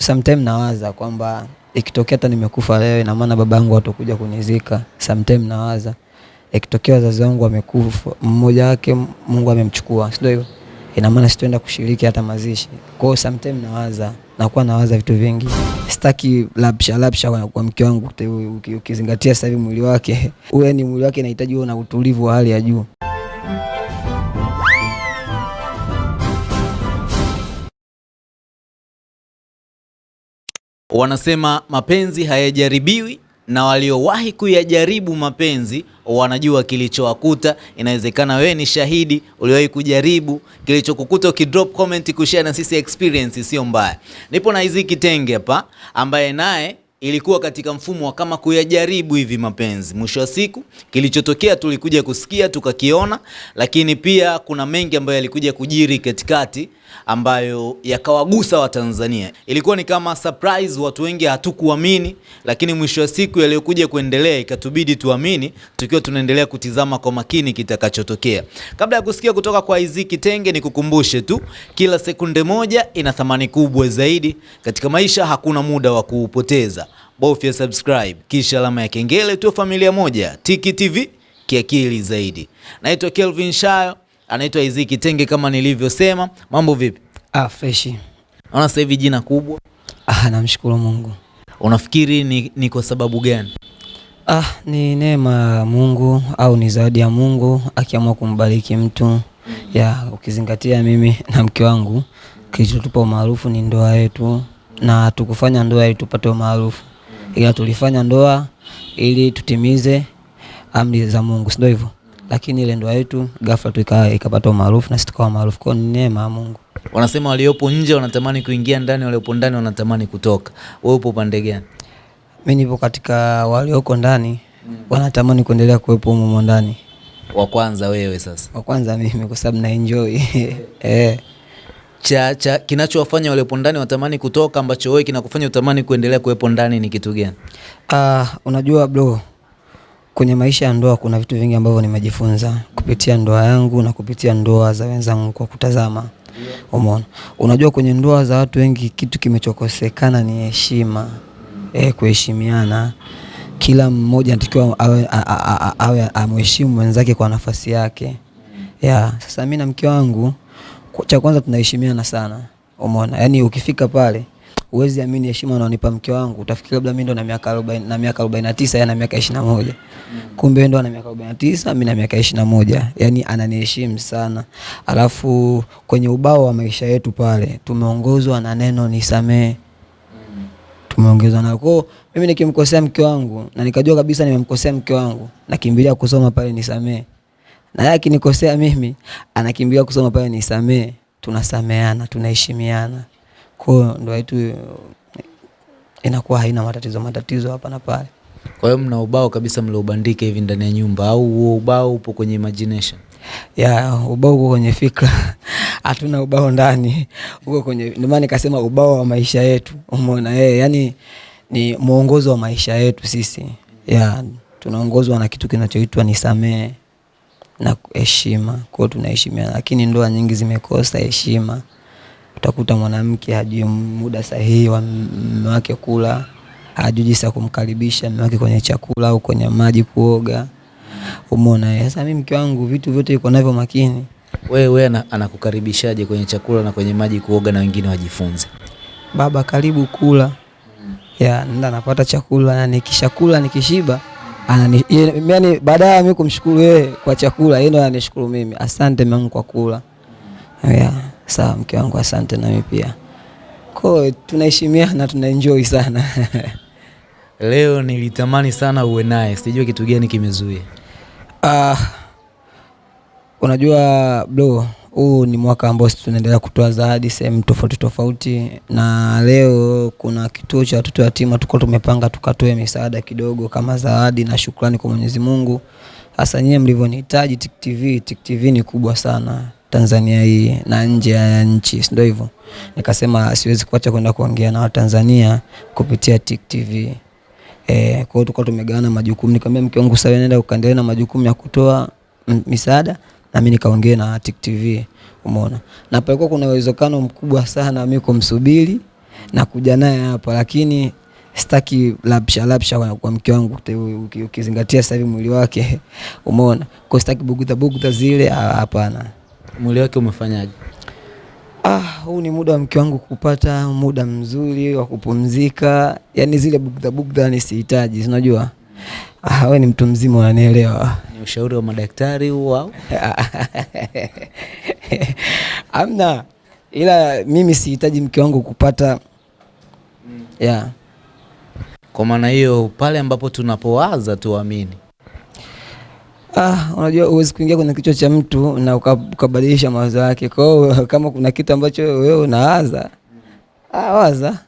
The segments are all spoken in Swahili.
Sometime nawaza kwamba ikitokea hata nimekufa leo, ina maana baba yangu atakuja kunizika. Sometime nawaza ikitokea wazazi wangu wamekufa, mmoja wake Mungu amemchukua, sio hivyo, ina maana sitaenda kushiriki hata mazishi. Kwa hiyo sometime nawaza, nakuwa nawaza vitu vingi, sitaki labsha labsha kwa, mke wangu, ukizingatia sasa hivi mwili wake ni mwili wake inahitaji uwe na utulivu wa hali ya juu. Wanasema mapenzi hayajaribiwi na waliowahi kuyajaribu mapenzi wanajua kilichowakuta. Inawezekana wewe ni shahidi, uliwahi kujaribu. Kilichokukuta ukidrop comment kushare na sisi experience sio mbaya. Nipo na Isaac Kitenge hapa ambaye naye ilikuwa katika mfumo wa kama kuyajaribu hivi mapenzi. Mwisho wa siku kilichotokea tulikuja kusikia tukakiona, lakini pia kuna mengi ambayo yalikuja kujiri katikati ambayo yakawagusa Watanzania. Ilikuwa ni kama surprise, watu wengi hatukuamini, lakini mwisho wa siku yaliyokuja kuendelea ikatubidi tuamini, tukiwa tunaendelea kutizama kwa makini kitakachotokea. Kabla ya kusikia kutoka kwa Isaac Kitenge, nikukumbushe tu, kila sekunde moja ina thamani kubwa zaidi katika maisha. Hakuna muda wa kuupoteza, bofya subscribe kisha alama ya kengele, tuwe familia moja. Tiki TV kiakili zaidi. Naitwa Kelvin Shayo anaitwa Isaac Kitenge kama nilivyosema. Mambo vipi? Ah, fresh. Naona sasa hivi jina kubwa. Ah, namshukuru Mungu. Unafikiri ni, ni kwa sababu gani? Ah, ni neema ya Mungu au ni zawadi ya Mungu akiamua kumbariki mtu ya ukizingatia mimi na mke wangu kilichotupa umaarufu ni ndoa yetu, na tukufanya ndoa ili tupate umaarufu, ila tulifanya ndoa ili tutimize amri za Mungu, si ndio hivyo? lakini ile ndoa yetu ghafla tu ikapata umaarufu na sisi tukawa maarufu. Kwa ni neema ya Mungu. Wanasema waliopo nje wanatamani kuingia ndani, waliopo ndani wanatamani kutoka. Wewe upo pande gani? Mimi nipo katika walioko ndani mm. wanatamani kuendelea kuwepo humo ndani. Wa kwanza wewe sasa? Wa kwanza mimi, kwa sababu na enjoy eh cha, cha kinachowafanya waliopo ndani watamani kutoka ambacho wewe kinakufanya utamani kuendelea kuwepo ndani ni kitu gani? Ah, unajua bro Kwenye maisha ya ndoa kuna vitu vingi ambavyo nimejifunza kupitia ndoa yangu na kupitia ndoa za wenzangu kwa kutazama. Umeona, unajua kwenye ndoa za watu wengi kitu kimechokosekana ni heshima, eh, kuheshimiana. Kila mmoja anatakiwa awe, awe amheshimu mwenzake kwa nafasi yake. Ya, sasa mimi na mke wangu cha kwanza tunaheshimiana sana. Umeona, yaani ukifika pale Uwezi amini heshima unaonipa mke wangu, utafikiri labda mimi ndo na miaka 40 na miaka 49 yeye na miaka 21. Mm. Kumbe ndo ana miaka 49, mimi na miaka 21. Yaani ananiheshimu sana. Alafu kwenye ubao wa maisha yetu pale tumeongozwa na neno nisamee. Mm. Tumeongezwa na kwa mimi nikimkosea mke wangu na nikajua kabisa nimemkosea mke wangu, nakimbilia kusoma pale nisamee. Na yeye akinikosea mimi, anakimbilia kusoma pale nisamee. Tunasameana, tunaheshimiana. Kwa hiyo ndoa yetu inakuwa haina matatizo matatizo hapa na pale. Kwa hiyo mna ubao kabisa mliobandika hivi ndani ya nyumba au huo ubao upo kwenye imagination? Ya, ubao uko kwenye fikra. Hatuna ubao ndani. Uko kwenye ndio maana nikasema ubao wa maisha yetu. Umeona eh, yani ni mwongozo wa maisha yetu sisi. Ya, tunaongozwa na kitu kinachoitwa ni nisamee na heshima. Kwa hiyo tunaheshimiana, lakini ndoa nyingi zimekosa heshima. Utakuta mwanamke hajui muda sahihi wa mume wake kula, hajui jinsi ya kumkaribisha mume wake kwenye chakula au kwenye maji kuoga. Umeona? Sasa mimi mke wangu vitu vyote yuko navyo makini. Wewe wewe anakukaribishaje kwenye chakula na kwenye maji kuoga na wengine wajifunze? Baba karibu kula. Ya, nenda napata chakula na nikishakula nikishiba anani yani baada ya mimi kumshukuru yeye kwa chakula, yeye ndo ananishukuru mimi. Asante Mungu kwa kula. Yeah. Sawa mke wangu, asante. Nami pia ko tunaheshimiana, tunaenjoy sana Leo nilitamani sana uwe naye, sijui kitu gani kimezuia. Uh, unajua bro, huu ni mwaka ambao tunaendelea kutoa zawadi sehemu tofauti tofauti, na leo kuna kituo cha watoto yatima tuko tumepanga tukatoe misaada kidogo kama zawadi na shukrani kwa Mwenyezi Mungu. Hasa nyie mlivyonihitaji Tick TV, Tick TV ni kubwa sana Tanzania hii na nje ya nchi, ndio hivyo. Nikasema siwezi kuacha kwenda kuongea na Watanzania kupitia Tick TV. Eh, kwa hiyo tulikuwa tumegawana majukumu. Nikamwambia mke wangu sasa, nenda ukaendelee na majukumu ya kutoa misaada na mimi nikaongea na Tick TV. Umeona? Na palikuwa kuna uwezekano mkubwa sana mimi kumsubiri na kuja naye hapa, lakini sitaki lapsha lapsha kwa, mke wangu ukizingatia sasa hivi mwili wake umeona, kwa sitaki bugudha bugudha zile, hapana. Mwili wake umefanyaje? Ah, huu ni muda wa mke wangu kupata muda mzuri wa kupumzika, yaani zile bugdha bugdha ni sihitaji, unajua. Ah, wewe ni mtu mzima unanielewa. Ni ushauri wa madaktari huu au? Amna, ila mimi sihitaji mke wangu kupata yeah. Kwa maana hiyo pale ambapo tunapowaza tuamini. Ah, unajua huwezi kuingia kwenye kichwa cha mtu na ukabadilisha mawazo yake. Kwa hiyo kama kuna kitu ambacho wewe unawaza, ah, waza.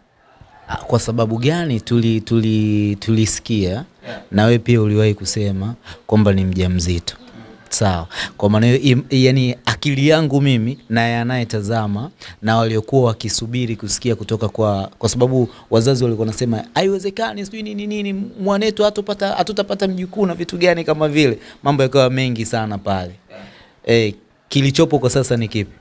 Ah, Kwa sababu gani tuli tuli tulisikia na wewe pia uliwahi kusema kwamba ni mjamzito. Sawa. Kwa maana hiyo yani akili yangu mimi na yanayetazama na waliokuwa wakisubiri kusikia kutoka kwa kwa sababu wazazi walikuwa nasema haiwezekani sijui nini nini mwanetu hatupata hatutapata mjukuu na vitu gani kama vile mambo yakawa mengi sana pale. Eh, kilichopo kwa sasa ni kipi?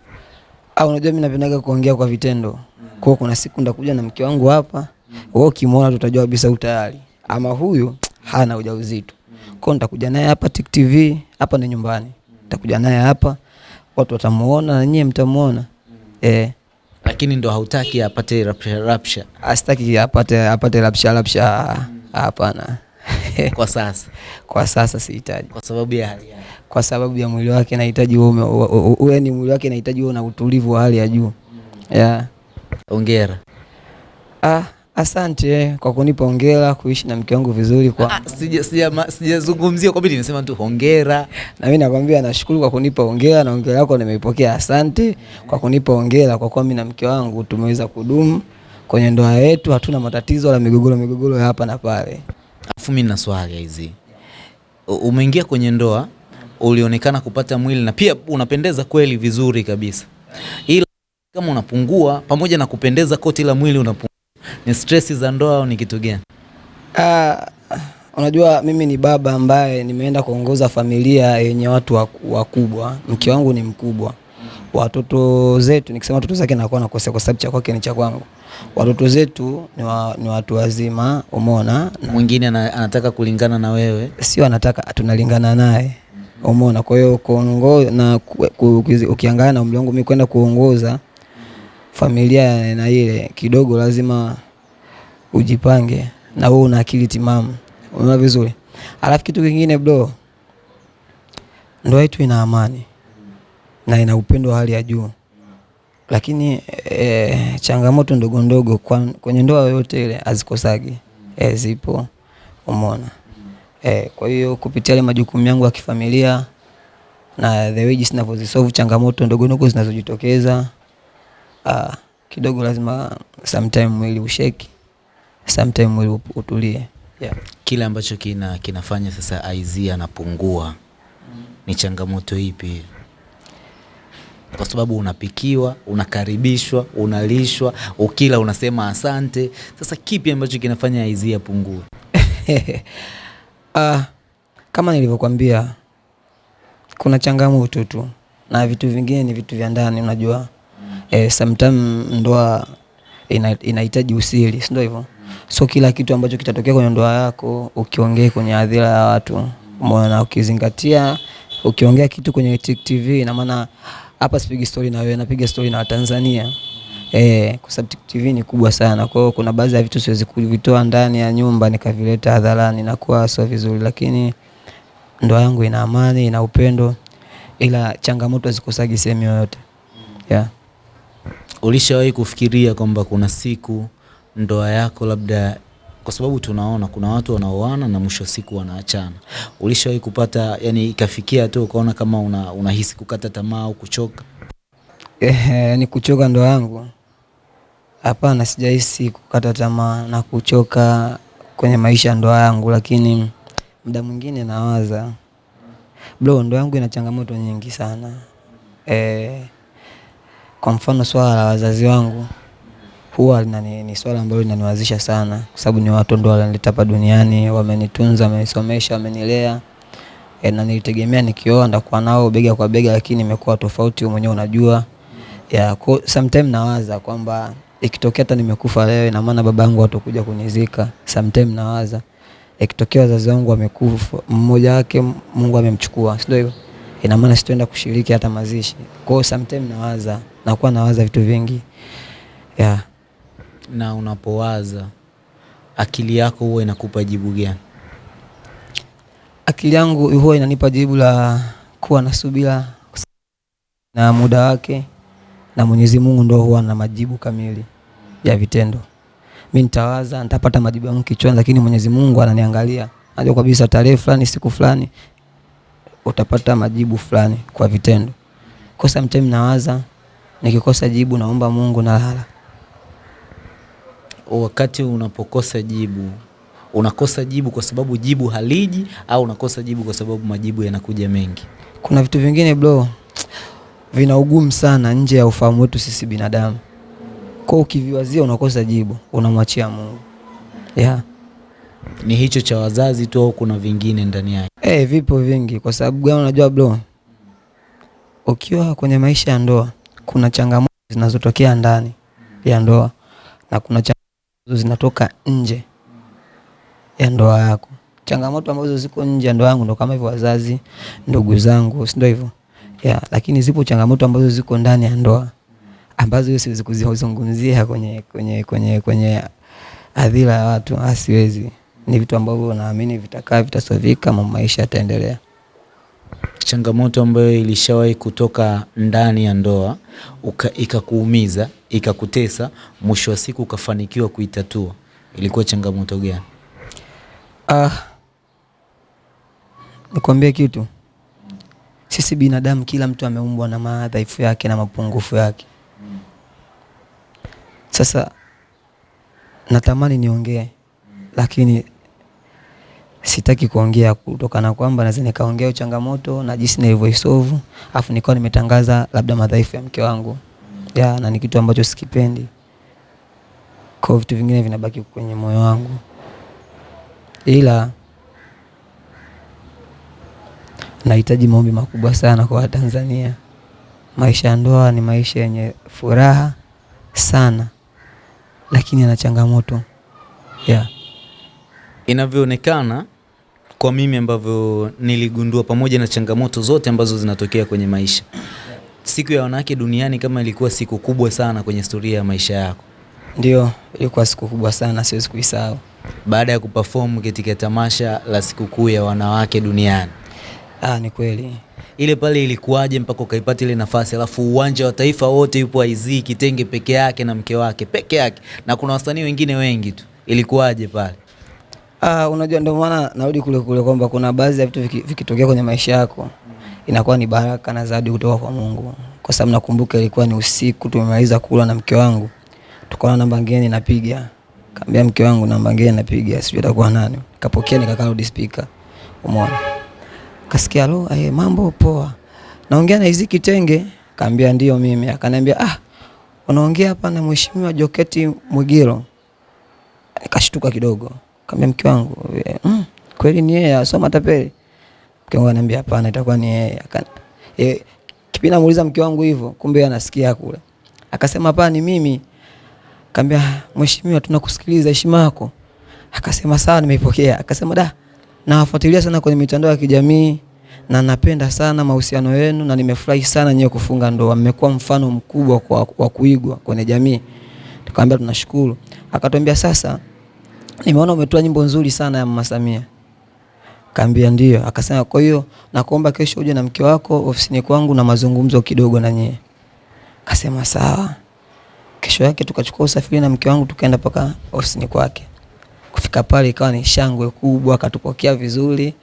Ah, unajua mimi napendaga kuongea kwa vitendo. Kwa kuna siku ndakuja na mke wangu hapa, wewe ukimwona tutajua kabisa utayari. Ama huyu hana ujauzito. Kwa nitakuja naye hapa Tik TV, hapa ni nyumbani. Nitakuja naye hapa, watu watamuona na nyie mtamuona. Eh, Lakini ndo hautaki apate rapsha rapsha asitaki apate apate rapsha rapsha, Hapana. kwa sasa Kwa sasa sihitaji. kwa sababu ya hali yake. Kwa sababu ya mwili wake nahitaji wewe uwe ni mwili wake nahitaji uwe na utulivu wa hali ya juu. Yeah. Hongera. Ah, asante kwa kunipa hongera kuishi na mke wangu vizuri kwa Ah, sija- sija- Sijazungumzia kwa bidii, nimesema tu hongera. na mimi nakwambia nashukuru kwa kunipa hongera na hongera yako nimeipokea. Asante kwa kunipa hongera kwa kuwa mimi na mke wangu tumeweza kudumu kwenye ndoa yetu, hatuna matatizo wala migogoro migogoro ya hapa na pale. Alafu mimi na swali hizi, umeingia kwenye ndoa, ulionekana kupata mwili na pia unapendeza kweli vizuri kabisa, ila kama unapungua, pamoja na kupendeza koti la mwili unapungua, ni stress za ndoa au ni kitu gani? Ah, unajua mimi ni baba ambaye nimeenda kuongoza familia yenye watu waku- wakubwa. Mke wangu ni mkubwa, watoto zetu, nikisema watoto zake nakuwa nakosea kwa sababu cha kwake ni cha kwangu. Watoto zetu ni, wa, ni watu wazima, umeona, Mwingine ana- anataka kulingana na wewe, sio anataka tunalingana naye, umeona. Kwa hiyo kuongoza na ku- ku- ku, ukiangalia na umri wangu mimi kwenda kuongoza familia aina ile, kidogo lazima ujipange na wewe una akili timamu, unaona vizuri. Alafu kitu kingine bro, ndoa yetu ina amani na ina upendo wa hali ya juu, lakini e, changamoto ndogo ndogo kwenye ndoa yoyote ile hazikosagi, e, zipo, umeona. E, kwa hiyo kupitia ile majukumu yangu ya kifamilia na the way jinsi ninavyozisolve changamoto ndogo ndogo zinazojitokeza ah, kidogo lazima sometime mwili usheki, sometime mwili utulie. Yeah. kile ambacho kina kinafanya sasa iz anapungua mm. ni changamoto ipi? Kwa sababu unapikiwa, unakaribishwa, unalishwa, ukila unasema asante. Sasa kipi ambacho kinafanya iz apungue? Ah, kama nilivyokwambia kuna changamoto tu na vitu vingine ni vitu vya ndani unajua. Eh, sometimes ndoa ina- inahitaji usiri, si ndio hivyo? So kila kitu ambacho kitatokea kwenye ndoa yako ukiongea kwenye hadhira ya watu, umeona, ukizingatia ukiongea kitu kwenye Tik TV, ina maana hapa sipigi story na wewe, napiga story na Watanzania. Eh, kwa sababu Tik TV ni kubwa sana. Kwa hiyo kuna baadhi ya vitu siwezi kuvitoa ndani ya nyumba nikavileta hadharani, nakuwa sio vizuri, lakini ndoa yangu ina amani, ina upendo, ila changamoto hazikosagi sehemu yoyote. Yeah. Ulishawahi kufikiria kwamba kuna siku ndoa yako labda, kwa sababu tunaona kuna watu wanaoana na mwisho siku wanaachana. Ulishawahi kupata yani, ikafikia tu ukaona kama una, unahisi kukata tamaa au kuchoka? Eh, ni kuchoka ndoa yangu? Hapana, sijahisi kukata tamaa na kuchoka kwenye maisha ndoa yangu, lakini muda mwingine nawaza bro, ndoa yangu ina changamoto nyingi sana. Eh, kwa mfano swala la wazazi wangu huwa linani, ni swala ambalo linaniwazisha sana, kwa sababu ni watu ndio walinileta hapa duniani, wamenitunza, wamenisomesha, wamenilea e, na nilitegemea nikioa ndakuwa nao bega kwa bega, lakini imekuwa tofauti, wewe mwenyewe unajua ya ko, sometime nawaza kwamba ikitokea hata nimekufa leo, ina maana baba yangu atakuja kunizika. Sometime nawaza ikitokea wazazi wangu wamekufa, mmoja wake Mungu amemchukua, sio hivyo? Ina maana sitaenda kushiriki hata mazishi. Kwa hiyo sometimes nawaza, nakuwa nawaza vitu vingi yeah. Na unapowaza akili yako huwa inakupa jibu gani? Akili yangu huwa inanipa jibu la kuwa na subira na muda wake, na Mwenyezi Mungu ndio huwa na majibu kamili ya vitendo. Mimi nitawaza nitapata majibu yangu kichwani, lakini Mwenyezi Mungu ananiangalia, najua kabisa tarehe fulani, siku fulani utapata majibu fulani kwa vitendo. Kwa sometimes nawaza, nikikosa jibu naomba Mungu, nalala. Wakati unapokosa jibu, unakosa jibu kwa sababu jibu haliji au unakosa jibu kwa sababu majibu yanakuja mengi? Kuna vitu vingine bro, vina ugumu sana nje ya ufahamu wetu sisi binadamu. Kwa ukiviwazia unakosa jibu, unamwachia Mungu. Yeah. Ni hicho cha wazazi tu au kuna vingine ndani yake? Eh, vipo vingi. Kwa sababu gani? Unajua bro, ukiwa kwenye maisha ya ndoa kuna changamoto zinazotokea ndani ya ndoa na kuna changamoto zinatoka nje ya ndoa yako. Changamoto ambazo ziko nje ya ndoa yangu ndo kama hivyo, wazazi, ndugu zangu, si ndio hivyo? Yeah, lakini zipo changamoto ambazo ziko ndani ya ndoa ambazo siwezi kuzizungumzia kwenye kwenye kwenye kwenye hadhira ya watu, asiwezi. Ni vitu ambavyo naamini vitakaa, vitasovika, maisha yataendelea. Changamoto ambayo ilishawahi kutoka ndani ya ndoa ikakuumiza ikakutesa, mwisho wa siku ukafanikiwa kuitatua, ilikuwa changamoto gani? Ah, nikwambie kitu, sisi binadamu, kila mtu ameumbwa na madhaifu yake na mapungufu yake. Sasa natamani niongee, lakini sitaki kuongea kutokana kwamba naweza nikaongea changamoto na jinsi nilivyoisolve, afu nikawa nimetangaza labda madhaifu ya mke wangu ya, na ni kitu ambacho sikipendi. Kwa vitu vingine vinabaki kwenye moyo wangu, ila nahitaji maombi makubwa sana kwa Watanzania. Maisha ya ndoa ni maisha yenye furaha sana, lakini yana changamoto yeah. Inavyoonekana kwa mimi ambavyo niligundua, pamoja na changamoto zote ambazo zinatokea kwenye maisha, siku ya wanawake duniani kama ilikuwa siku kubwa sana kwenye historia ya maisha yako. Ndio, ilikuwa siku kubwa sana, siwezi kuisahau. Baada ya kuperform katika tamasha la sikukuu ya wanawake duniani, Ah, ni kweli. ile pale ilikuwaje mpaka ukaipata ile nafasi, alafu uwanja wa taifa wote yupo IZ Kitenge peke yake na mke wake peke yake, na kuna wasanii wengine wengi tu, ilikuwaje pale? Ah, unajua ndio maana narudi kule kule kwamba kuna baadhi ya vitu vikitokea viki- kwenye maisha yako inakuwa ni baraka na zawadi kutoka kwa Mungu, kwa sababu nakumbuka ilikuwa ni usiku, tumemaliza kula na mke wangu, tukaona namba ngeni napiga, kaambia mke wangu namba ngeni napiga, sijui atakuwa nani, kapokea nikakaa loud speaker, umeona, kasikia lo, eh, mambo poa, naongea na hizi Kitenge, kaambia ndio mimi, akaniambia ah, unaongea hapa na mheshimiwa Joketi Mwigiro. nikashtuka kidogo, kaambia mke wangu "Eh, mm, kweli ni yeye asoma tapeli? Mke wangu ananiambia hapana, itakuwa ni yeye. Akana e, Kipindi namuuliza mke wangu hivyo, kumbe anasikia kule, akasema hapana, ni mimi. Kaambia mheshimiwa, tunakusikiliza, heshima yako. Akasema sawa, nimeipokea. Akasema da, nawafuatilia sana kwenye mitandao ya kijamii na napenda sana mahusiano yenu na nimefurahi sana nyewe kufunga ndoa, mmekuwa mfano mkubwa wa kuigwa kwenye jamii. Tukamwambia tunashukuru. Akatuambia sasa, nimeona umetoa nyimbo nzuri sana ya Mama Samia. Kaambia ndio. Akasema kwa hiyo nakuomba kesho uje na mke wako ofisini kwangu na mazungumzo kidogo na nyie. Akasema sawa. Kesho yake tukachukua usafiri na mke wangu tukaenda paka ofisini kwake. Kufika pale ikawa ni shangwe kubwa, akatupokea vizuri.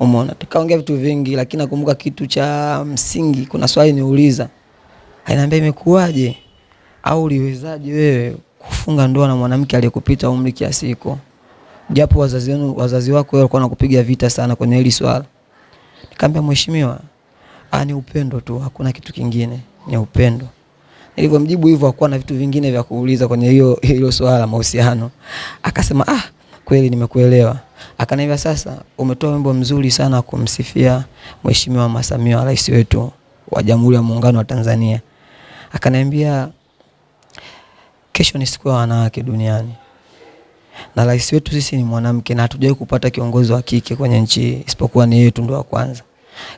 Umeona, tukaongea vitu vingi, lakini nakumbuka kitu cha msingi. Kuna swali niuliza, ananiambia imekuwaje au uliwezaje wewe kufunga ndoa na mwanamke aliyekupita umri kiasi hiko, japo wazazi wenu wazazi wako walikuwa wanakupiga vita sana kwenye hili swala. Nikamwambia mheshimiwa, ah, ni upendo tu, hakuna kitu kingine, ni upendo. Nilivyomjibu hivyo hakuwa na vitu vingine vya kuuliza kwenye hiyo hilo swala la mahusiano. Akasema ah, kweli nimekuelewa. Akaniambia sasa, umetoa wimbo mzuri sana kumsifia Mheshimiwa Mama Samia, rais wetu wa Jamhuri ya Muungano wa Tanzania. Akaniambia kesho ni siku ya wanawake duniani na rais wetu sisi ni mwanamke na hatujawahi kupata kiongozi wa kike kwenye nchi isipokuwa ni yetu ndo wa kwanza.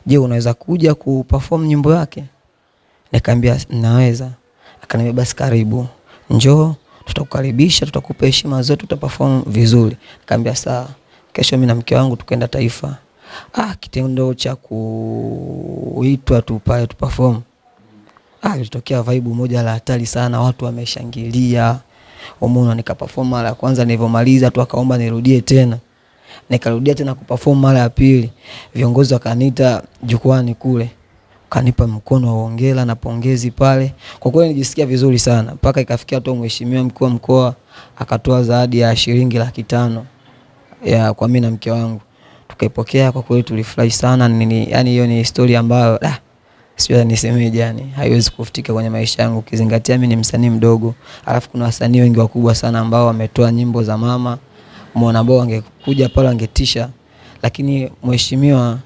Je, unaweza kuja kuperform nyimbo yake? Nikamwambia naweza. Akaniambia basi karibu, njoo, tutakukaribisha, tutakupa heshima zote, utaperform vizuri. Nikamwambia sawa. Kesho mimi na mke wangu tukaenda Taifa. Ah, kitendo cha kuitwa tu pale tu. Ah, ilitokea vibe moja la hatari sana, watu wameshangilia. Umeona, nikaperform mara ya kwanza, nilivyomaliza tu akaomba nirudie tena. Nikarudia tena kuperform mara ya pili. Viongozi wakaniita jukwani kule, kanipa mkono wa hongera na pongezi pale. Kwa kweli nijisikia vizuri sana, mpaka ikafikia tu mheshimiwa mkuu wa mkoa akatoa zawadi ya shilingi laki tano ya kwa mimi na mke wangu, tukaipokea. Kwa kweli tulifurahi sana nini, yani hiyo ni historia ambayo da, sijui nisemeje, yani haiwezi kufutika kwenye maisha yangu, ukizingatia mimi ni msanii mdogo, alafu kuna wasanii wengi wakubwa sana ambao wametoa nyimbo za mama muona, ambao wangekuja pale wangetisha, lakini mheshimiwa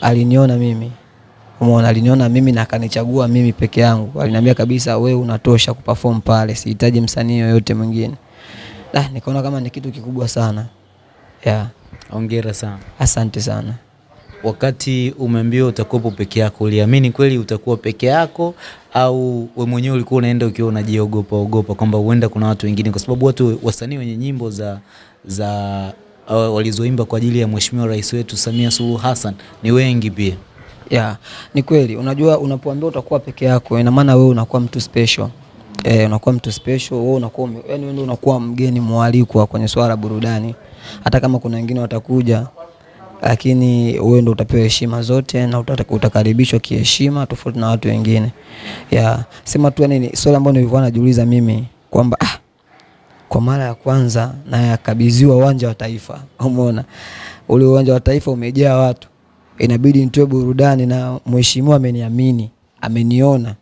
aliniona mimi, umeona, aliniona mimi na akanichagua mimi peke yangu. Aliniambia kabisa, we unatosha kuperform pale, sihitaji msanii yoyote mwingine. Da, nikaona kama ni kitu kikubwa sana yeah. Hongera sana. Asante sana. Wakati umeambiwa utakuwepo peke yako, uliamini kweli utakuwa peke yako au we mwenyewe ulikuwa unaenda ukiwa unajiogopa ogopa kwamba huenda kuna watu wengine, kwa sababu watu wasanii wenye nyimbo za za uh, walizoimba kwa ajili ya Mheshimiwa Rais wetu Samia Suluhu Hassan ni wengi pia. Yeah, ni kweli. Unajua, unapoambiwa utakuwa peke yako, ina maana wewe unakuwa mtu special. Eh, unakuwa mtu special, wewe unakuwa yani wewe unakuwa mgeni mwalikwa kwenye swala burudani. Hata kama kuna wengine watakuja, lakini wewe ndio utapewa heshima zote na utakaribishwa kiheshima tofauti na watu wengine. Yeah, sema tu yani swali ambalo nilikuwa najiuliza mimi kwamba ah, kwa mara ya kwanza na yakabidhiwa uwanja wa Taifa. Umeona ule uwanja wa Taifa umejaa watu, inabidi nitoe burudani, na mheshimiwa ameniamini, ameniona.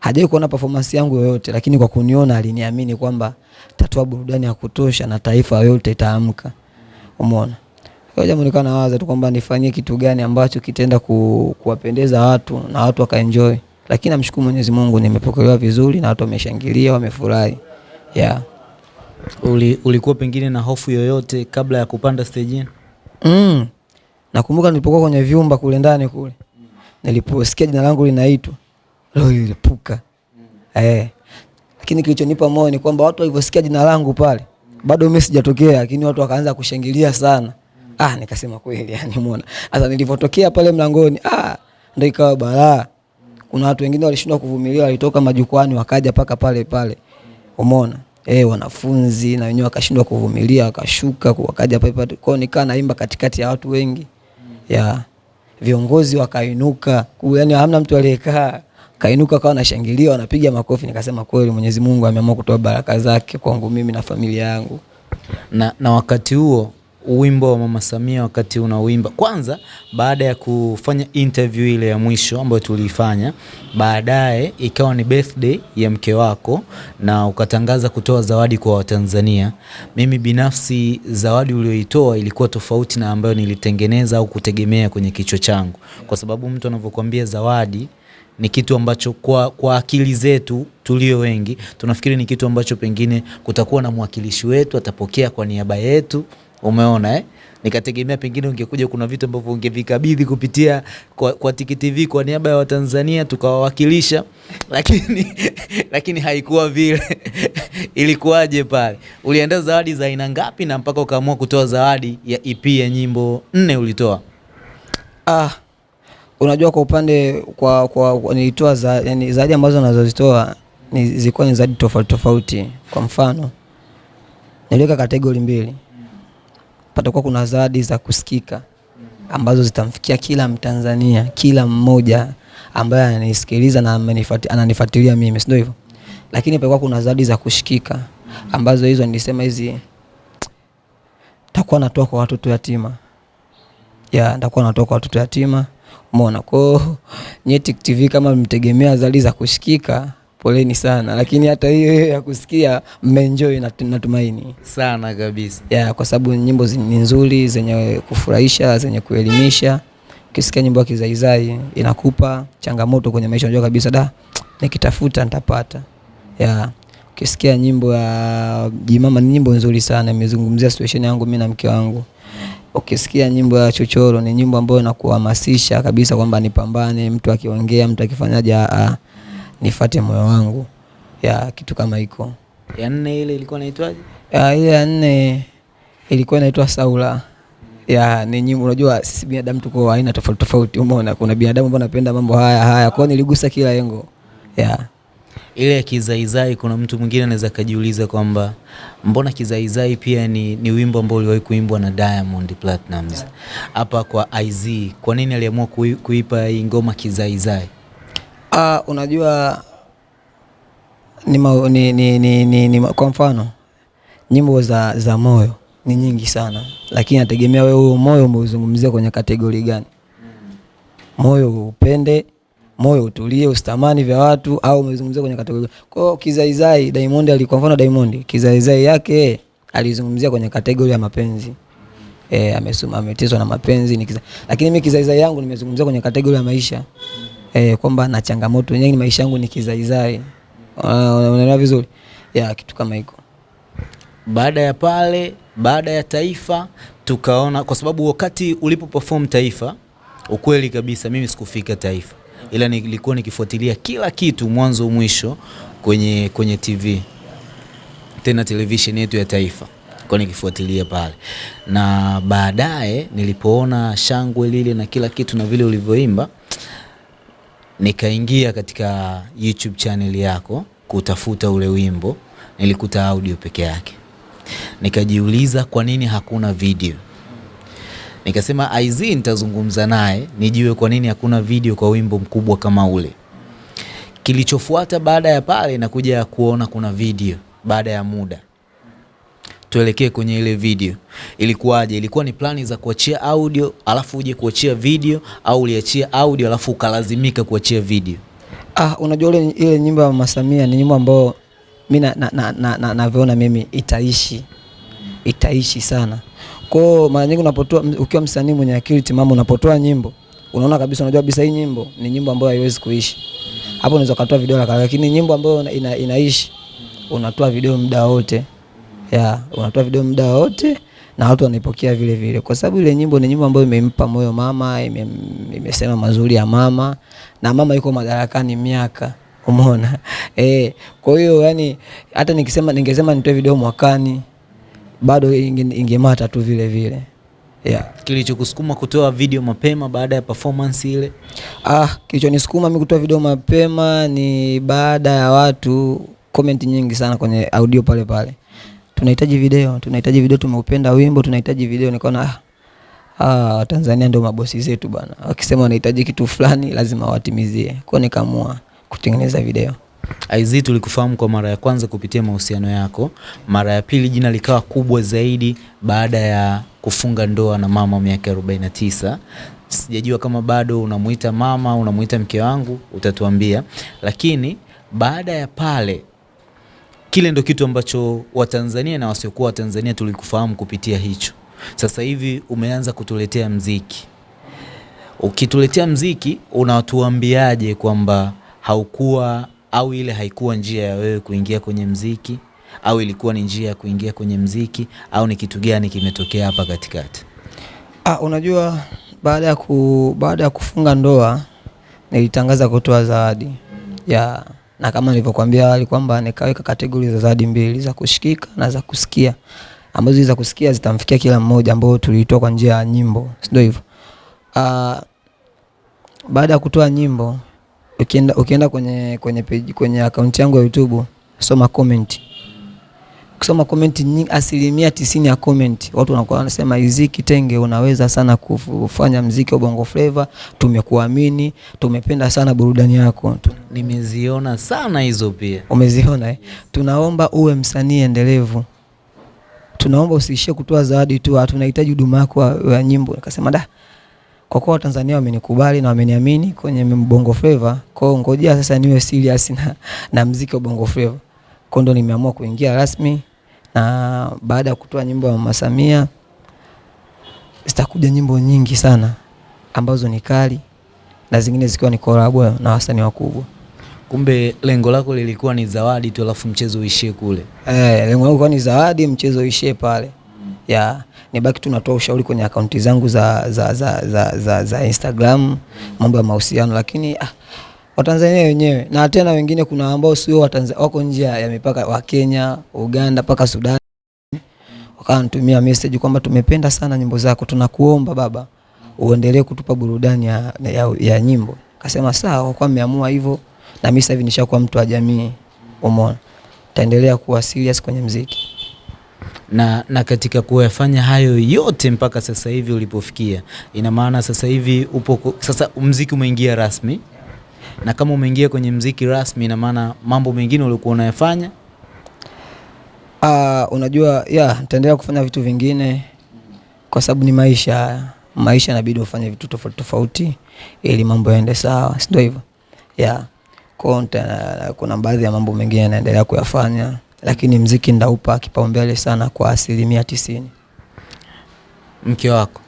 Hajai kuona performance yangu yoyote, lakini kwa kuniona aliniamini kwamba tatoa burudani ya kutosha na taifa yote itaamka. Umeona, kwa jambo nikawa nawaza tu kwamba nifanyie kitu gani ambacho kitaenda ku, kuwapendeza watu na watu wakaenjoy, lakini namshukuru Mwenyezi Mungu, nimepokelewa vizuri na watu wameshangilia, wamefurahi yeah. Uli, ulikuwa pengine na hofu yoyote kabla ya kupanda stejini? Mm. Nakumbuka nilipokuwa kwenye vyumba kule ndani kule. Niliposikia jina langu linaitwa. Roho ilipuka. Eh. Lakini kilichonipa moyo ni kwamba watu walivyosikia jina langu pale, bado mimi sijatokea, lakini watu wakaanza kushangilia sana. Ah, nikasema kweli yani umeona. Sasa nilipotokea pale mlangoni, ah, ndio ikawa balaa. Kuna watu wengine walishindwa kuvumilia, walitoka majukwani wakaja paka pale pale. Umeona? Eh, wanafunzi na wenyewe wakashindwa kuvumilia, wakashuka wakaja pale pale. Kwao nikaa naimba katikati ya watu wengi. Ya viongozi wakainuka, yani hamna mtu aliyekaa. Kainuka kawa nashangilia, wanapiga makofi, nikasema kweli Mwenyezi Mungu ameamua kutoa baraka zake kwangu mimi na familia yangu. Na, na wakati huo wimbo wa Mama Samia wakati unauimba, kwanza baada ya kufanya interview ile ya mwisho ambayo tuliifanya, baadaye ikawa ni birthday ya mke wako na ukatangaza kutoa zawadi kwa Watanzania. Mimi binafsi zawadi ulioitoa ilikuwa tofauti na ambayo nilitengeneza au kutegemea kwenye kichwa changu, kwa sababu mtu anavyokuambia zawadi ni kitu ambacho kwa, kwa akili zetu tulio wengi tunafikiri ni kitu ambacho pengine kutakuwa na mwakilishi wetu atapokea kwa niaba yetu. Umeona eh? Nikategemea pengine ungekuja, kuna vitu ambavyo ungevikabidhi kupitia kwa, kwa Tiki TV kwa niaba ya Watanzania tukawawakilisha, lakini lakini haikuwa vile. Ilikuwaje pale? Uliandaa zawadi za aina ngapi na mpaka ukaamua kutoa zawadi ya EP ya nyimbo nne ulitoa? Ah, unajua kwa upande kwa, kwa, kwa nilitoa za, yani zawadi ambazo nazozitoa ni zilikuwa ni zawadi tofauti tofauti. Kwa mfano niliweka kategori mbili, patakuwa kuna zawadi za kusikika ambazo zitamfikia kila Mtanzania, kila mmoja ambaye ananisikiliza na ananifuatilia mimi, si ndio hivyo? Lakini patakuwa kuna zawadi za kushikika ambazo hizo nilisema hizi takuwa natoa kwa watoto yatima ya takua natoa kwa watoto yatima. Umeona, kwa hiyo nyie Tiki TV kama mtegemea zawadi za kushikika, poleni sana, lakini hata hiyo ya kusikia mmeenjoy, nat- natumaini Sana kabisa. ya kwa sababu nyimbo ni nzuri zenye kufurahisha, zenye kuelimisha. Ukisikia nyimbo ya kizaizai inakupa changamoto kwenye maisha, unajua kabisa da, nikitafuta nitapata. Ya ukisikia nyimbo ya Jimama ni nyimbo nzuri sana, imezungumzia situation yangu mimi na mke wangu. Ukisikia nyimbo ya Chochoro ni nyimbo ambayo inakuhamasisha kabisa kwamba nipambane, mtu akiongea, mtu akifanyaje, a, nifate moyo wangu, ya kitu kama hiko. Ya nne ile ilikuwa inaitwaje? Ya, ile ya nne ilikuwa inaitwa Saula. Ya, ni nyimbo unajua sisi binadamu tuko aina tofauti tofauti, umeona kuna binadamu ambao anapenda mambo haya haya. Kwa niligusa kila engo. Ya. Ile ya kizaizai, kuna mtu mwingine anaweza akajiuliza kwamba mbona kizaizai pia ni, ni wimbo ambao uliwahi kuimbwa na Diamond Platnumz. Hapa kwa IZ, kwa nini aliamua kui, kuipa hii ngoma kizaizai? Ah, unajua ni, ni, ni, ni, ni, ni, kwa mfano nyimbo za, za moyo ni nyingi sana, lakini nategemea wewe huo moyo umeuzungumzia kwenye kategori gani. Moyo upende, moyo utulie, usitamani vya watu, au umezungumzia kwenye kategori. Kwa hiyo kizaizai, Diamond ali, kwa mfano Diamond kizaizai yake alizungumzia kwenye kategori ya mapenzi e, amesoma ameteswa na mapenzi ni kiza. Lakini mimi kizaizai yangu nimezungumzia kwenye kategori ya maisha e, kwamba na changamoto. Nyingi, maisha yangu ni kizaizai. Uh, unaelewa vizuri? Ya kitu kama hiko. Baada ya pale, baada ya Taifa tukaona, kwa sababu wakati ulipo perform Taifa, ukweli kabisa mimi sikufika Taifa, ila nilikuwa nikifuatilia kila kitu mwanzo mwisho kwenye, kwenye TV tena television yetu ya Taifa. Kwa nikifuatilia pale, na baadaye nilipoona shangwe lile na kila kitu na vile ulivyoimba, nikaingia katika YouTube channel yako kutafuta ule wimbo, nilikuta audio peke yake. Nikajiuliza kwa nini hakuna video. Nikasema IZ nitazungumza naye nijue kwa nini hakuna video kwa wimbo mkubwa kama ule. Kilichofuata baada ya pale nakuja kuona kuna video baada ya muda. Tuelekee kwenye ile video. Ilikuwaje? Ilikuwa ni plani za kuachia audio alafu uje kuachia video au uliachia audio alafu ukalazimika kuachia video? Ah, unajua ile ile nyimbo ya Mama Samia ni nyimbo ambayo mimi na, na, na, na, na, mimi itaishi itaishi sana. Kwa hiyo mara nyingi unapotoa ukiwa msanii mwenye akili timamu unapotoa nyimbo unaona kabisa, unajua kabisa hii nyimbo ni nyimbo ambayo haiwezi kuishi. Hapo unaweza kutoa video lakini nyimbo ambayo ina, inaishi unatoa video muda wote. Ya, unatoa video muda wote na watu wanaipokea vile vile, kwa sababu ile nyimbo ni nyimbo ambayo imempa moyo mama, ime, imesema mazuri ya mama na mama yuko madarakani miaka, umeona eh. Kwa hiyo yani, hata nikisema ningesema nitoe video mwakani bado inge- ingemata tu vile vile yeah. Kilichokusukuma kutoa video mapema baada ya performance ile? Ah, kilichonisukuma mimi kutoa video mapema ni baada ya watu comment nyingi sana kwenye audio pale pale, tunahitaji video, tunahitaji video, tumeupenda wimbo, tunahitaji video. Nikaona ah, ah, Tanzania ndio mabosi zetu bana, wakisema wanahitaji kitu fulani lazima watimizie. Kwa nikaamua kutengeneza video. IZ tulikufahamu kwa mara ya kwanza kupitia mahusiano yako. Mara ya pili jina likawa kubwa zaidi baada ya kufunga ndoa na mama miaka 49. Sijajua kama bado unamuita mama, unamuita mke wangu, utatuambia. Lakini baada ya pale, kile ndo kitu ambacho Watanzania na wasiokuwa Watanzania tulikufahamu kupitia hicho. Sasa hivi umeanza kutuletea mziki. Ukituletea mziki, unatuambiaje kwamba haukuwa au ile haikuwa njia ya wewe kuingia kwenye mziki au ilikuwa ni njia ya kuingia kwenye mziki au ni kitu gani kimetokea hapa katikati? Ah, unajua baada ya ku, baada ya kufunga ndoa nilitangaza kutoa zawadi ya na kama nilivyokuambia awali kwamba nikaweka kategori za zawadi mbili za kushikika na za kusikia, ambazo za kusikia zitamfikia kila mmoja, ambao tuliitoa kwa njia ya nyimbo, si ndio hivyo? Ah, baada ya kutoa nyimbo, ukienda ukienda kwenye kwenye page, kwenye akaunti yangu ya YouTube, soma comment kusoma comment nyingi, asilimia tisini ya comment watu wanakuwa wanasema Izzy Kitenge, unaweza sana kufanya mziki wa Bongo Flava, tumekuamini, tumependa sana burudani yako. Nimeziona sana hizo pia. Umeziona eh? Tunaomba uwe msanii endelevu, tunaomba usiishie kutoa zawadi tu, tunahitaji huduma yako ya- nyimbo. Nikasema da, kwa kuwa Watanzania wamenikubali na wameniamini kwenye Bongo Flava, kwao ngojea sasa niwe serious na, na mziki wa Bongo Flava. Kwa ndo nimeamua kuingia rasmi, na baada ya kutoa nyimbo ya Mama Samia zitakuja nyimbo nyingi sana ambazo ni kali na zingine zikiwa ni kolabo na wasanii wakubwa. Kumbe lengo lako lilikuwa ni zawadi tu, alafu mchezo uishie kule. Eh, lengo langu kwa ni zawadi, mchezo uishie pale. Ya, nibaki tu natoa ushauri kwenye akaunti zangu za, za, za, za, za, za Instagram, mambo ya mahusiano, lakini ah, Watanzania wenyewe na tena wengine, kuna ambao sio Watanzania, wako nje ya mipaka, wa Kenya, Uganda mpaka Sudan, wakanitumia message kwamba tumependa sana nyimbo zako, tunakuomba baba uendelee kutupa burudani ya, ya, ya nyimbo. Kasema sawa, kwa mmeamua hivyo, na mimi sasa hivi nishakuwa mtu wa jamii, umeona, taendelea kuwa serious kwenye mziki. na, na katika kuyafanya hayo yote mpaka sasa hivi ulipofikia, ina maana sasa hivi upo sasa mziki umeingia rasmi, na kama umeingia kwenye mziki rasmi, ina maana mambo mengine uliokuwa unayafanya Ah, unajua ya nitaendelea kufanya vitu vingine kwa sababu ni maisha haya. Maisha inabidi ufanye vitu tofauti tofauti ili mambo yaende sawa, si ndio hivyo? Ya. Kwa hiyo kuna baadhi ya mambo mengine naendelea kuyafanya, lakini mziki ndaupa kipaumbele sana kwa asilimia tisini. mke wako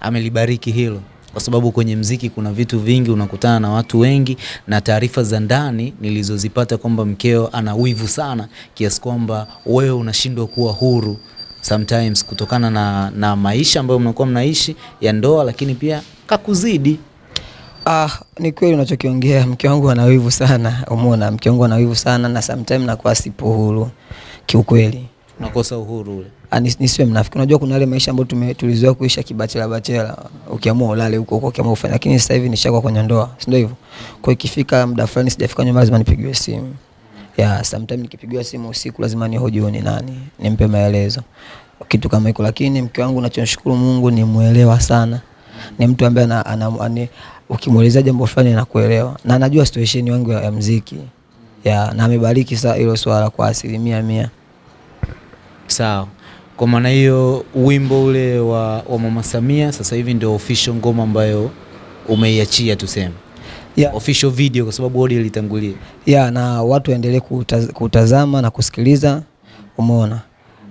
amelibariki hilo, kwa sababu kwenye mziki kuna vitu vingi, unakutana na watu wengi, na taarifa za ndani nilizozipata kwamba mkeo ana wivu sana kiasi kwamba wewe unashindwa kuwa huru sometimes kutokana na, na maisha ambayo mnakuwa mnaishi ya ndoa, lakini pia kakuzidi. Ah, ni kweli unachokiongea. Mke wangu ana wivu sana, umeona, mke wangu ana wivu sana na sometimes nakuwa sipo huru kiukweli. Unakosa uhuru ule. Ah, nis- nisiwe mnafiki. Unajua kuna yale maisha ambayo tulizoea kuisha kibachela bachela, ukiamua ulale huko huko, ukiamua ufanye, lakini sasa hivi nishakuwa kwenye ndoa, si ndio hivyo? Kwa ikifika muda fulani sijafika nyumbani, lazima nipigiwe simu ya sometimes, nikipigiwa simu usiku lazima nihoji ni nani, nimpe maelezo, kitu kama hiko. Lakini mke wangu, nachomshukuru Mungu, ni mwelewa sana, ni mtu ambaye ana, ana, ana, ukimwelezea jambo fulani anakuelewa na anajua situation yangu ya, ya mziki ya, na amebariki hilo swala kwa asilimia mia. Sawa. Kwa maana hiyo wimbo ule wa, wa Mama Samia sasa hivi ndio official ngoma ambayo umeiachia tuseme. yeah. Official video kwa sababu audio ilitangulia. Yeah, na watu waendelee kutaz, kutazama na kusikiliza, umeona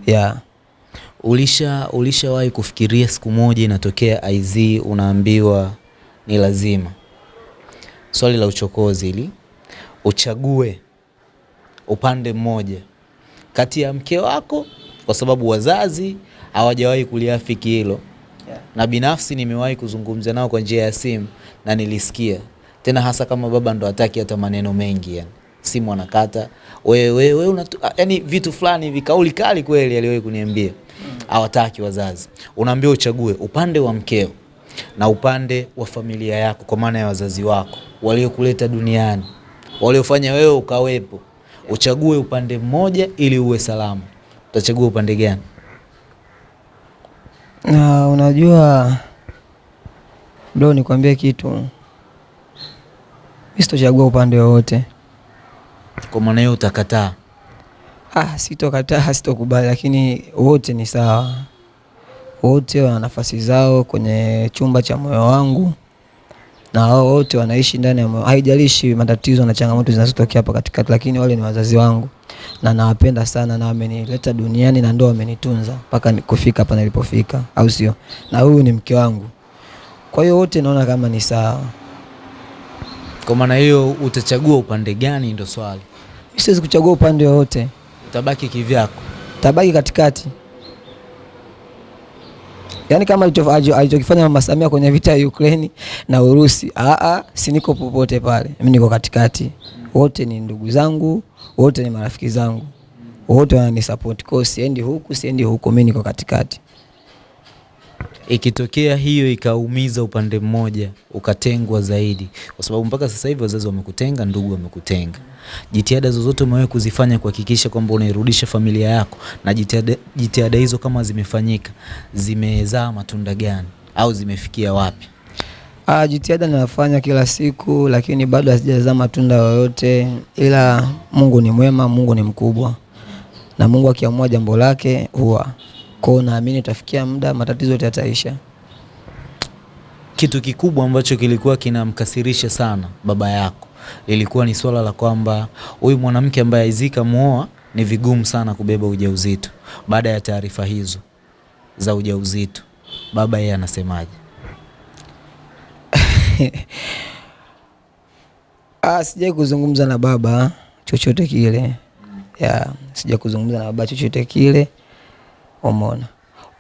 ya Ulisha ulishawahi kufikiria siku moja inatokea IZ unaambiwa ni lazima, swali la uchokozi ili uchague upande mmoja kati ya mke wako, kwa sababu wazazi hawajawahi kuliafiki hilo yeah. na binafsi nimewahi kuzungumza nao kwa njia ya simu na nilisikia tena, hasa kama baba ndo hataki hata maneno mengi, yani simu anakata, wewe wewe unatu, yani vitu fulani vikauli kali kweli, aliwahi kuniambia hawataki wazazi. Unaambiwa uchague upande wa mkeo na upande wa familia yako, kwa maana ya wazazi wako waliokuleta duniani, waliofanya wewe ukawepo. Uchague upande mmoja ili uwe salama. Utachagua upande gani? na unajua bro, nikwambie kitu, mimi sitochagua upande wowote. Kwa maana hiyo utakataa. Ah, sitokataa, sitokubali, lakini wote ni sawa, wote wana nafasi zao kwenye chumba cha moyo wangu, na wao wote wanaishi ndani ya moyo. Haijalishi matatizo na changamoto zinazotokea hapa katikati, lakini wale ni wazazi wangu na nawapenda sana, na wamenileta duniani na ndio wamenitunza mpaka kufika hapa nilipofika, au sio? Na huyu ni mke wangu, kwa hiyo wote naona kama ni sawa. Kwa maana hiyo utachagua upande gani? Ndo swali. Mimi siwezi kuchagua upande wowote, Utabaki kivyako. tabaki katikati. Yaani kama alicho- alicho- alichokifanya Mama Samia kwenye vita ya Ukraine na Urusi, aa, si niko popote pale, mimi niko katikati. Wote ni ndugu zangu, wote ni marafiki zangu, wote wananisupport. Kwa siendi huku, siendi huku, mimi niko katikati. Ikitokea hiyo ikaumiza upande mmoja, ukatengwa zaidi, kwa sababu mpaka sasa hivi wazazi wamekutenga, ndugu wamekutenga, jitihada zozote umewahi kuzifanya kuhakikisha kwamba unairudisha familia yako, na jitihada hizo kama zimefanyika, zimezaa matunda gani au zimefikia wapi? Ah, jitihada ninafanya kila siku, lakini bado hazijazaa matunda yoyote, ila Mungu ni mwema, Mungu ni mkubwa, na Mungu akiamua jambo lake huwa kwao. Naamini itafikia muda matatizo yote yataisha. Kitu kikubwa ambacho kilikuwa kinamkasirisha sana baba yako lilikuwa ni swala la kwamba huyu mwanamke ambaye Aizika muoa ni vigumu sana kubeba ujauzito. Baada ya taarifa hizo za ujauzito, baba yeye anasemaje? Ah, sijai kuzungumza na baba chochote kile. Ya sija kuzungumza na baba chochote kile. Umeona?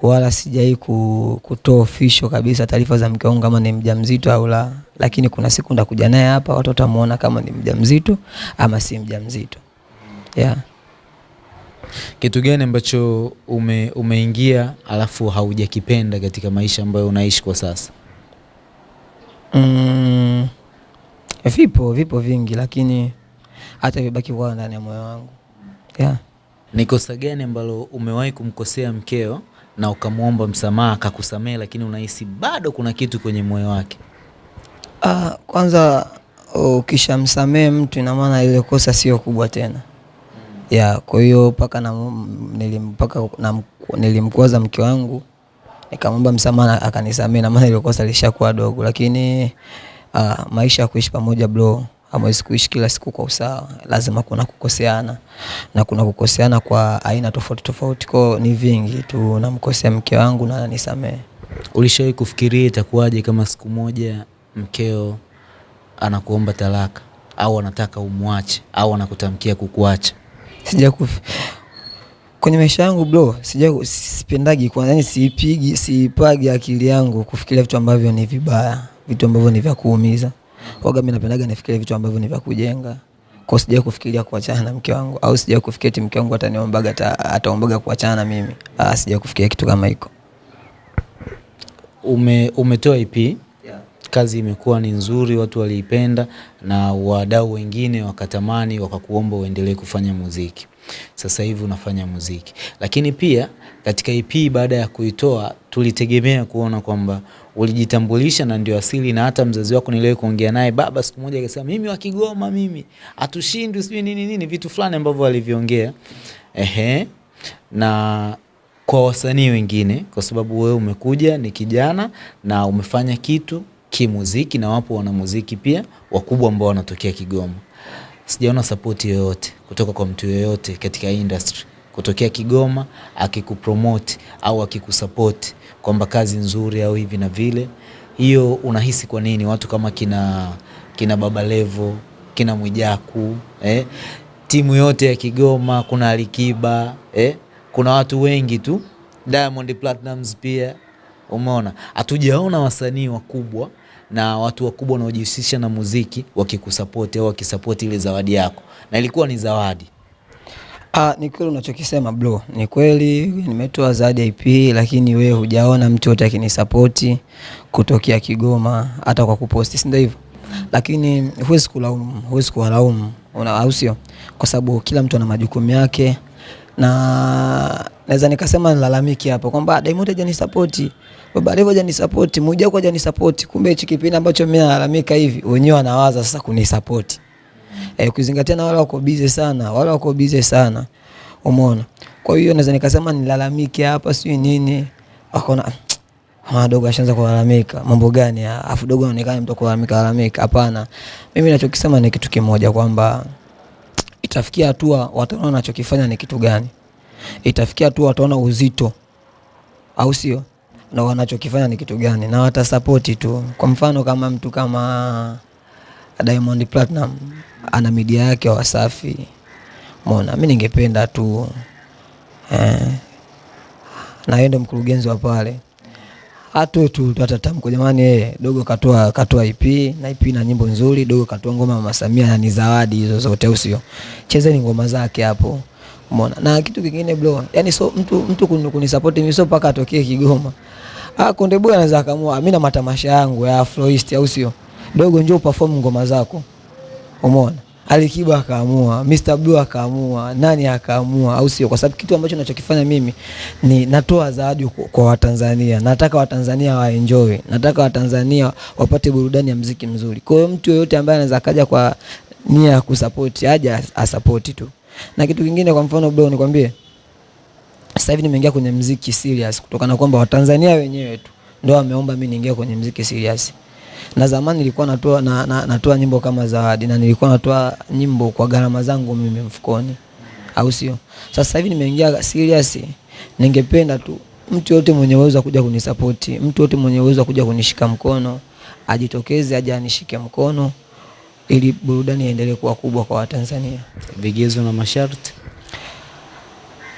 Wala sijai ku, kutoa ofisho kabisa taarifa za mke wangu kama ni mjamzito au la. Lakini kuna siku ndakuja naye hapa watu watamuona kama ni mjamzito ama si mjamzito. Yeah. Kitu gani ambacho ume, umeingia alafu haujakipenda katika maisha ambayo unaishi kwa sasa? Mm, vipo vipo vingi lakini hata vibaki kwa ndani ya moyo wangu yeah. Ni kosa gani ambalo umewahi kumkosea mkeo na ukamwomba msamaha akakusamehe, lakini unahisi bado kuna kitu kwenye moyo wake? Ah, kwanza ukishamsamehe mtu ina maana ile kosa sio kubwa tena ya kwa hiyo paka na nilimpaka na nilimkwaza mke wangu nikamwomba msamaha akanisamehe, na maana ile kosa lishakuwa dogo, lakini uh, maisha ya kuishi pamoja bro, hamwezi kuishi kila siku kwa usawa, lazima kuna kukoseana na kuna kukoseana kwa aina tofauti tofauti, kwa ni vingi tu, namkosea mke wangu na ananisamehe. Ulishawahi kufikiria itakuwaje kama siku moja mkeo anakuomba talaka au anataka umwache au anakutamkia kukuacha? sija kufi kwenye maisha yangu bro, sija sipendagi kwa yani, siipigi siipagi akili yangu kufikiria vitu ambavyo ni vibaya, vitu ambavyo ni vya kuumiza. Waga mimi napendaga nifikirie vitu ambavyo ni vya kujenga. Kwa sija kufikiria kuachana na mke wangu au sija kufikiria ti mke wangu ataniombaga ata, ataombaga kuachana na mimi. Ah, sija kufikiria kitu kama hiko. Ume, umetoa EP kazi imekuwa ni nzuri, watu waliipenda na wadau wengine wakatamani, wakakuomba uendelee kufanya muziki. Sasa hivi unafanya muziki, lakini pia katika EP baada ya kuitoa tulitegemea kuona kwamba ulijitambulisha na ndio asili, na hata mzazi wako niliwahi kuongea naye, baba siku moja akasema, mimi wa Kigoma, mimi hatushindwi, sijui nini nini, vitu fulani ambavyo aliviongea. Ehe, na kwa wasanii wengine, kwa sababu wewe umekuja ni kijana na umefanya kitu kimuziki, na wapo wanamuziki pia wakubwa ambao wanatokea Kigoma. Sijaona sapoti yoyote kutoka kwa mtu yoyote katika industry kutokea Kigoma akikupromote au akikusapoti kwamba kazi nzuri au hivi na vile. Hiyo unahisi kwa nini watu kama kina, kina Baba Levo kina Mwijaku eh? timu yote ya Kigoma, kuna Alikiba eh? kuna watu wengi tu, Diamond Platnumz pia umeona, hatujaona wasanii wakubwa na watu wakubwa wanaojihusisha na muziki wakikusapoti au wakisapoti ile zawadi yako, na ilikuwa ni zawadi. Ah, ni kweli unachokisema bro, ni kweli nimetoa zawadi EP, lakini wewe hujaona mtu yote akinisapoti kutokea Kigoma hata kwa kuposti, si ndio hivyo? Lakini huwezi kulaumu, huwezi kuwalaumu, au sio? Kwa sababu kila mtu ana majukumu yake, na naweza nikasema nilalamiki hapo kwamba Diamond hajanisapoti, Baba Levo hajanisupport, Mwijaku hajanisupport. Kumbe hichi kipindi ambacho mimi nalalamika hivi, wenyewe wanawaza sasa kunisupport. eh, kuzingatia na wale wako busy sana, wale wako busy sana, umeona. Kwa hiyo naweza nikasema nilalamike hapa, sio nini, wakaona Ah, dogo ashaanza kulalamika mambo gani? Afu dogo anaonekana mtu kulalamika lalamika. Hapana, mimi ninachokisema ni kitu kimoja kwamba itafikia hatua wataona anachokifanya ni kitu gani, itafikia hatua wataona uzito, au sio, na wanachokifanya ni kitu gani, na watasapoti tu. Kwa mfano kama mtu kama Diamond Platinum ana media yake Wasafi, mona, mi ningependa tu eh, na yeye ndo mkurugenzi wa pale hatu tu hata tamko jamani, yeye dogo katoa katoa EP na ip na nyimbo nzuri, dogo katoa ngoma Mama Samia na ni zawadi hizo zote, au sio? Chezeni ngoma zake hapo, umeona. Na kitu kingine bro, yani so mtu mtu kunisupport mimi sio paka atokee Kigoma. Ah, Konde Boy anaweza akamua, mimi na matamasha yangu ya Afroist, au sio? Dogo njoo perform ngoma zako, umeona. Alikiba akaamua, Mr Blue akaamua, nani akaamua, au sio? Kwa sababu kitu ambacho ninachokifanya mimi ni natoa zawadi kwa- Watanzania. Nataka Watanzania waenjoy, nataka Watanzania wapate burudani ya mziki mzuri. Kwa hiyo mtu yoyote ambaye anaweza akaja kwa nia ya kusupport aje asapoti tu. Na kitu kingine, kwa mfano bro, nikwambie sasa hivi nimeingia kwenye mziki serious kutokana kwamba Watanzania wenyewe tu ndio wameomba mimi niingie kwenye mziki serious. Na zamani nilikuwa natoa na, na, natoa nyimbo kama zawadi na nilikuwa natoa nyimbo kwa gharama zangu mimi mfukoni, au sio? Sasa hivi nimeingia serious, ningependa tu mtu yote mwenye uwezo kuja kunisapoti, mtu yote mwenye uwezo kuja kunishika mkono ajitokeze, aje anishike mkono, ili burudani iendelee kuwa kubwa kwa Watanzania. Vigezo na masharti?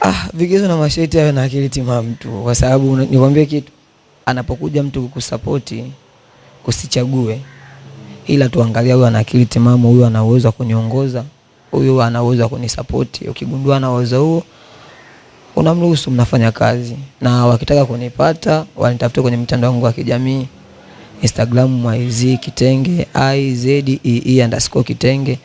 Ah, vigezo na masharti awe na akili timamu tu, kwa sababu nikwambie kitu, anapokuja mtu kukusapoti usichague, ila tuangalia huyu ana akili timamu, huyu ana uwezo wa kuniongoza, huyu ana uwezo wa kunisapoti. Ukigundua ana uwezo huo, unamruhusu, mnafanya kazi, na wakitaka kunipata wanitafute kwenye mitandao yangu ya kijamii Instagram maiz kitenge izee underscore kitenge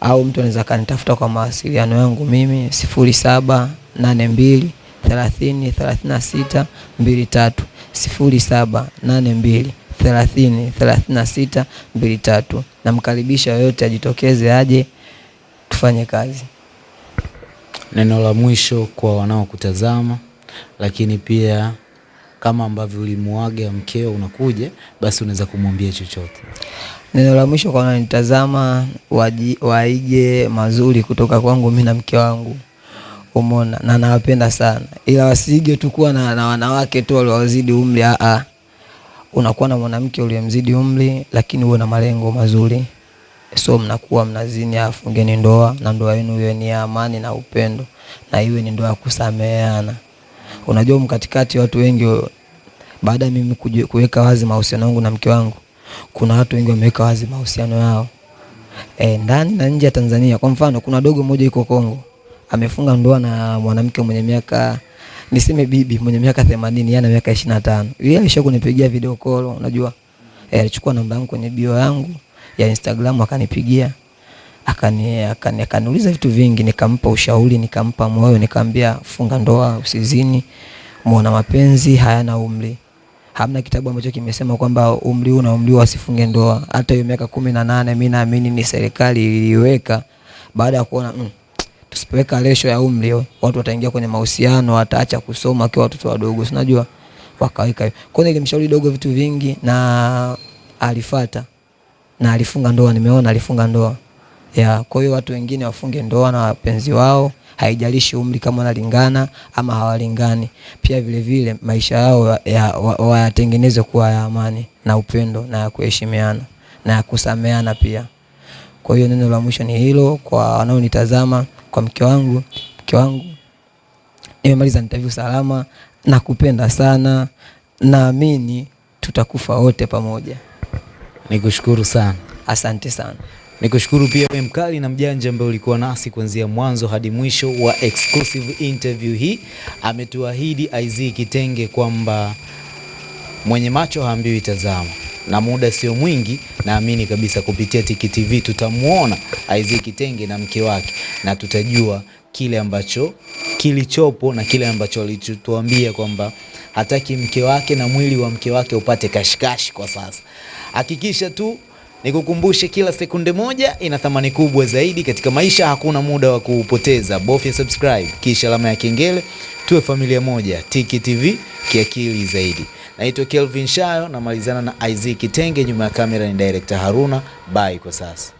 au mtu anaweza kanitafuta kwa mawasiliano yangu mimi sifuri saba nane mbili thelathini thelathini na sita mbili tatu sifuri saba nane mbili thelathini thelathini na sita mbili tatu. Namkaribisha yoyote ajitokeze aje tufanye kazi. Neno la mwisho kwa wanaokutazama, lakini pia kama ambavyo ulimuaga mkeo unakuja, basi unaweza kumwambia chochote. Neno la mwisho kwa wananitazama, waige mazuri kutoka kwangu mimi na mke wangu, umeona, na nawapenda sana, ila wasiige tu kuwa na, na wanawake tu waliowazidi umri. Aa, unakuwa na mwanamke uliyemzidi umri, lakini uwe na malengo mazuri, so mnakuwa mnazini, afungeni ndoa na ndoa yenu iwe ni ya amani na upendo, na iwe ni ndoa ya kusameheana. Unajua, mkatikati watu wengi baada ya mimi kuweka wazi mahusiano yangu na mke wangu, kuna watu wengi wameweka wazi mahusiano yao e, ndani na nje ya Tanzania. Kwa mfano, kuna dogo mmoja yuko Kongo amefunga ndoa na mwanamke mwenye miaka niseme bibi mwenye miaka themanini yeye ana miaka ishirini na tano yeye alisha kunipigia video call, unajua e, alichukua namba yangu kwenye bio yangu ya Instagram akanipigia akani akani akaniuliza vitu vingi, nikampa ushauri, nikampa moyo, nikamwambia funga ndoa, usizini, muona mapenzi hayana umri. Hamna kitabu ambacho kimesema kwamba umri huu na umri huu wasifunge ndoa. Hata hiyo miaka kumi na nane mi naamini ni serikali iliweka baada ya kuona mm, tusipoweka lesho ya umri watu wataingia kwenye mahusiano, wataacha kusoma wakiwa watoto wadogo, sinajua wakaweka hivyo. Kwa hiyo nilimshauri dogo vitu vingi na alifata na alifunga ndoa, nimeona alifunga ndoa ya. Kwa hiyo watu wengine wafunge ndoa na wapenzi wao, haijalishi umri kama wanalingana ama hawalingani. Pia vile vile maisha yao ya- wa- wayatengeneze kuwa ya amani na upendo na ya kuheshimiana na ya kusameana pia. Kwa hiyo neno la mwisho ni hilo kwa wanaonitazama, kwa mke wangu, mke wangu nimemaliza interview salama, nakupenda sana, naamini tutakufa wote pamoja. Nikushukuru sana. Asante sana. Nikushukuru pia wewe mkali na mjanja ambaye ulikuwa nasi kuanzia mwanzo hadi mwisho wa exclusive interview hii. Ametuahidi IZ Kitenge kwamba mwenye macho haambiwi tazama, na muda sio mwingi, naamini kabisa kupitia Tiki TV tutamwona IZ Kitenge na mke wake na tutajua kile ambacho kilichopo na kile ambacho alichotuambia kwamba hataki mke wake na mwili wa mke wake upate kashikashi kwa sasa. Hakikisha tu Nikukumbushe, kila sekunde moja ina thamani kubwa zaidi katika maisha. Hakuna muda wa kuupoteza, bofya subscribe kisha alama ya kengele, tuwe familia moja. Tiki TV kiakili zaidi. Naitwa Kelvin Shayo, namalizana na Isaac Kitenge, nyuma ya kamera ni director Haruna. Bye kwa sasa.